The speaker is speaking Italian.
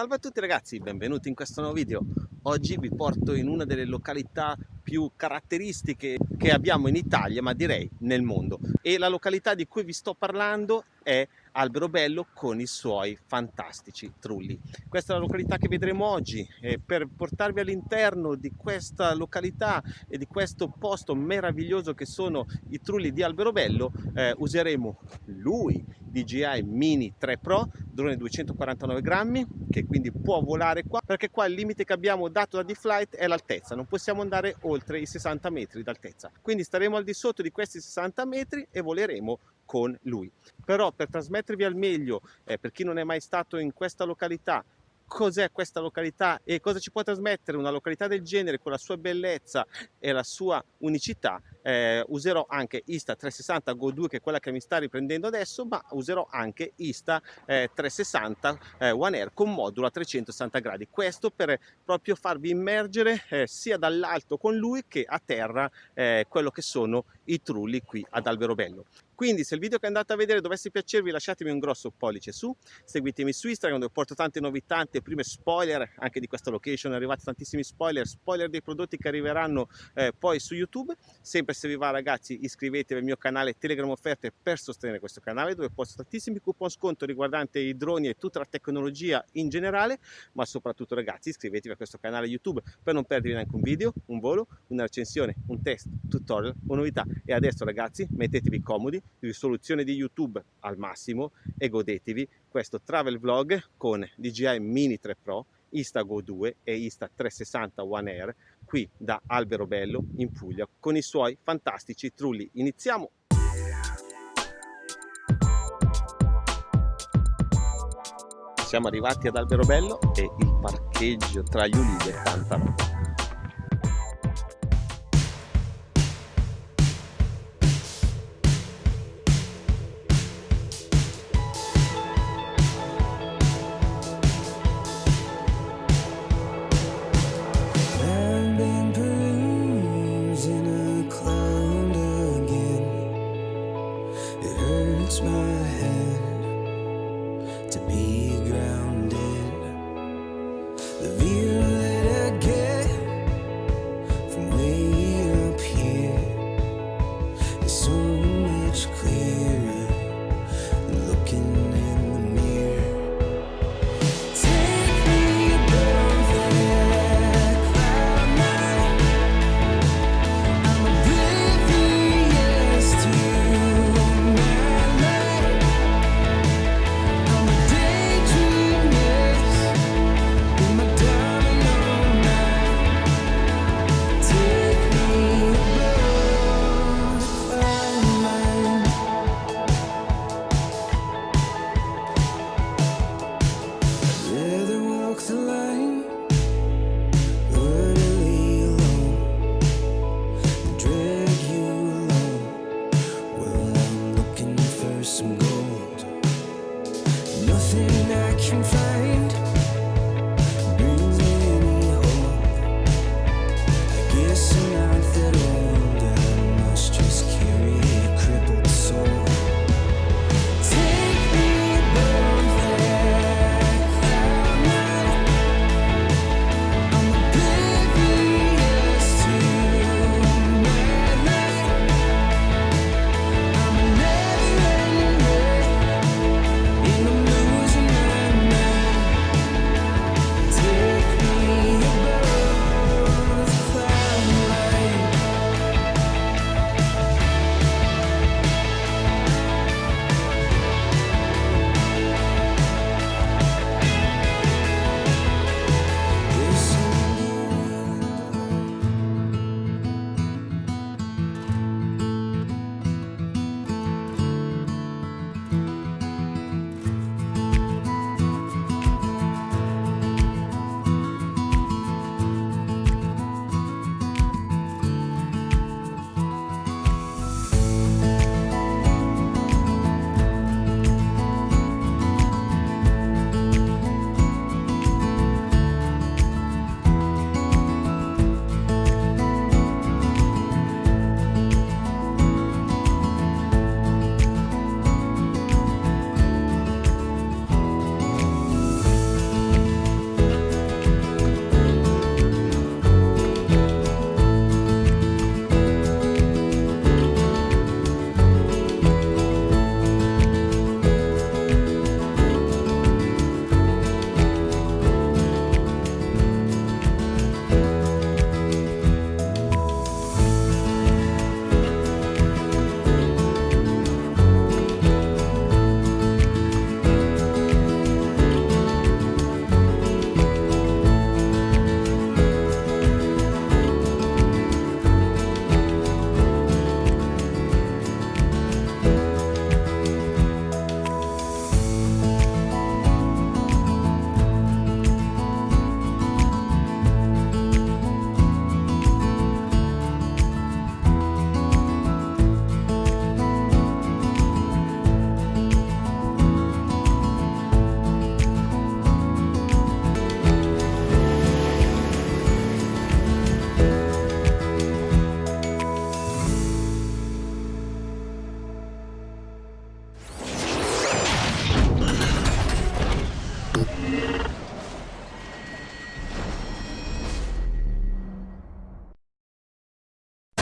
Salve a tutti ragazzi, benvenuti in questo nuovo video. Oggi vi porto in una delle località più caratteristiche che abbiamo in Italia, ma direi nel mondo. E la località di cui vi sto parlando è Alberobello con i suoi fantastici trulli. Questa è la località che vedremo oggi e per portarvi all'interno di questa località e di questo posto meraviglioso che sono i trulli di Alberobello eh, useremo lui DJI Mini 3 Pro, drone 249 grammi che quindi può volare qua perché qua il limite che abbiamo dato da D-Flight è l'altezza, non possiamo andare oltre i 60 metri d'altezza. Quindi staremo al di sotto di questi 60 metri e voleremo con lui. Però per trasmettervi al meglio, eh, per chi non è mai stato in questa località, cos'è questa località e cosa ci può trasmettere una località del genere con la sua bellezza e la sua unicità eh, userò anche Insta 360 Go 2 che è quella che mi sta riprendendo adesso ma userò anche Insta eh, 360 eh, One Air con modulo a 360 gradi. Questo per proprio farvi immergere eh, sia dall'alto con lui che a terra eh, quello che sono i trulli qui ad Alberobello quindi se il video che andate a vedere dovesse piacervi lasciatemi un grosso pollice su, seguitemi su Instagram dove porto tante novità, tante prime spoiler anche di questa location, arrivati tantissimi spoiler, spoiler dei prodotti che arriveranno eh, poi su YouTube. Sempre se vi va ragazzi iscrivetevi al mio canale Telegram Offerte per sostenere questo canale dove posto tantissimi coupon sconto riguardanti i droni e tutta la tecnologia in generale, ma soprattutto ragazzi iscrivetevi a questo canale YouTube per non perdervi neanche un video, un volo, una recensione, un test, tutorial o novità. E adesso ragazzi mettetevi comodi, risoluzione di YouTube al massimo e godetevi questo travel vlog con DJI Mini 3 Pro, Instago 2 e Insta360 One Air qui da Alberobello in Puglia con i suoi fantastici trulli. Iniziamo! Siamo arrivati ad Alberobello e il parcheggio tra gli ulivi è